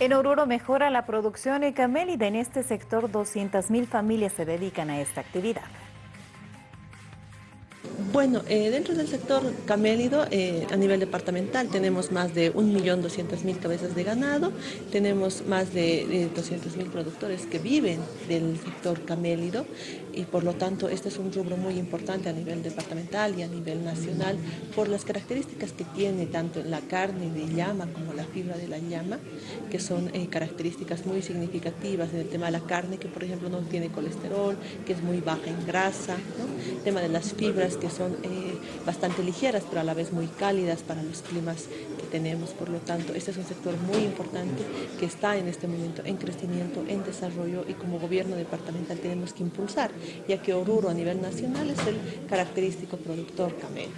En Oruro mejora la producción camélida. En este sector 200.000 familias se dedican a esta actividad. Bueno, eh, dentro del sector camélido, eh, a nivel departamental, tenemos más de 1.200.000 cabezas de ganado, tenemos más de 200.000 productores que viven del sector camélido y por lo tanto este es un rubro muy importante a nivel departamental y a nivel nacional por las características que tiene tanto la carne de llama como la fibra de la llama, que son eh, características muy significativas en el tema de la carne, que por ejemplo no tiene colesterol, que es muy baja en grasa, el tema de las fibras que son eh, bastante ligeras, pero a la vez muy cálidas para los climas que tenemos. Por lo tanto, este es un sector muy importante que está en este momento en crecimiento, en desarrollo y como gobierno departamental tenemos que impulsar, ya que Oruro a nivel nacional es el característico productor camello.